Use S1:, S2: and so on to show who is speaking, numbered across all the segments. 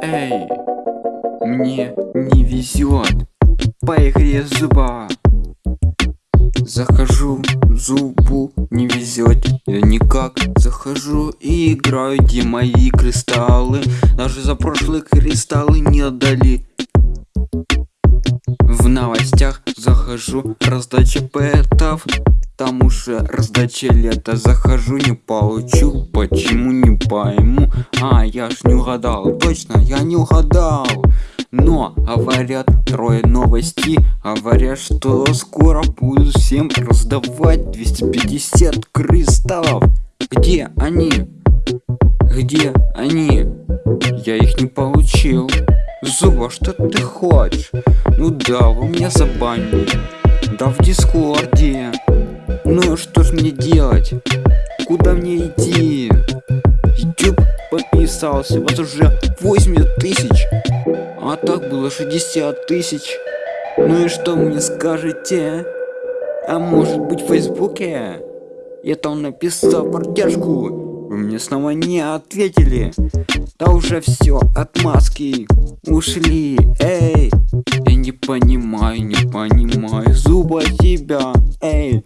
S1: Эй, мне не везет по игре зуба. Захожу, зубу не везет, я никак захожу и играю, где мои кристаллы. Даже за прошлые кристаллы не отдали. В новостях захожу, раздача пэтов Там уже раздача лета. Захожу, не получу, почему не пойму? А, я ж не угадал, точно, я не угадал. Но говорят трое новости Говорят, что скоро будут всем раздавать 250 кристаллов. Где они? Где они? Я их не получил. Зуба, что ты хочешь? Ну да, вы меня забанили. Да в дискорде Ну что ж мне делать? Куда мне идти? YouTube подписался, вот уже 80 тысяч А так было 60 тысяч Ну и что мне скажете? А может быть в Фейсбуке? Я там написал поддержку вы мне снова не ответили Да уже все, отмазки ушли Эй, я не понимаю, не понимаю Зуба тебя, эй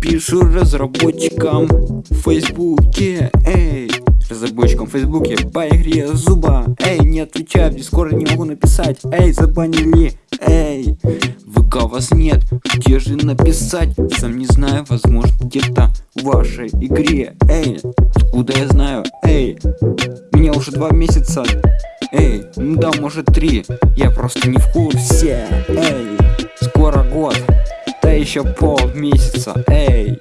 S1: Пишу разработчикам в Фейсбуке, эй разработчикам в Фейсбуке по игре Зуба. Эй, не отвечаю, в Дискорде не могу написать. Эй, забанили, эй ВК вас нет, где же написать? Сам не знаю, возможно где-то в вашей игре. Эй, откуда я знаю? Эй, меня уже два месяца. Эй, ну да, может три. Я просто не в курсе. Эй, скоро год Да еще пол месяца Эй.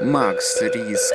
S1: Макс Риск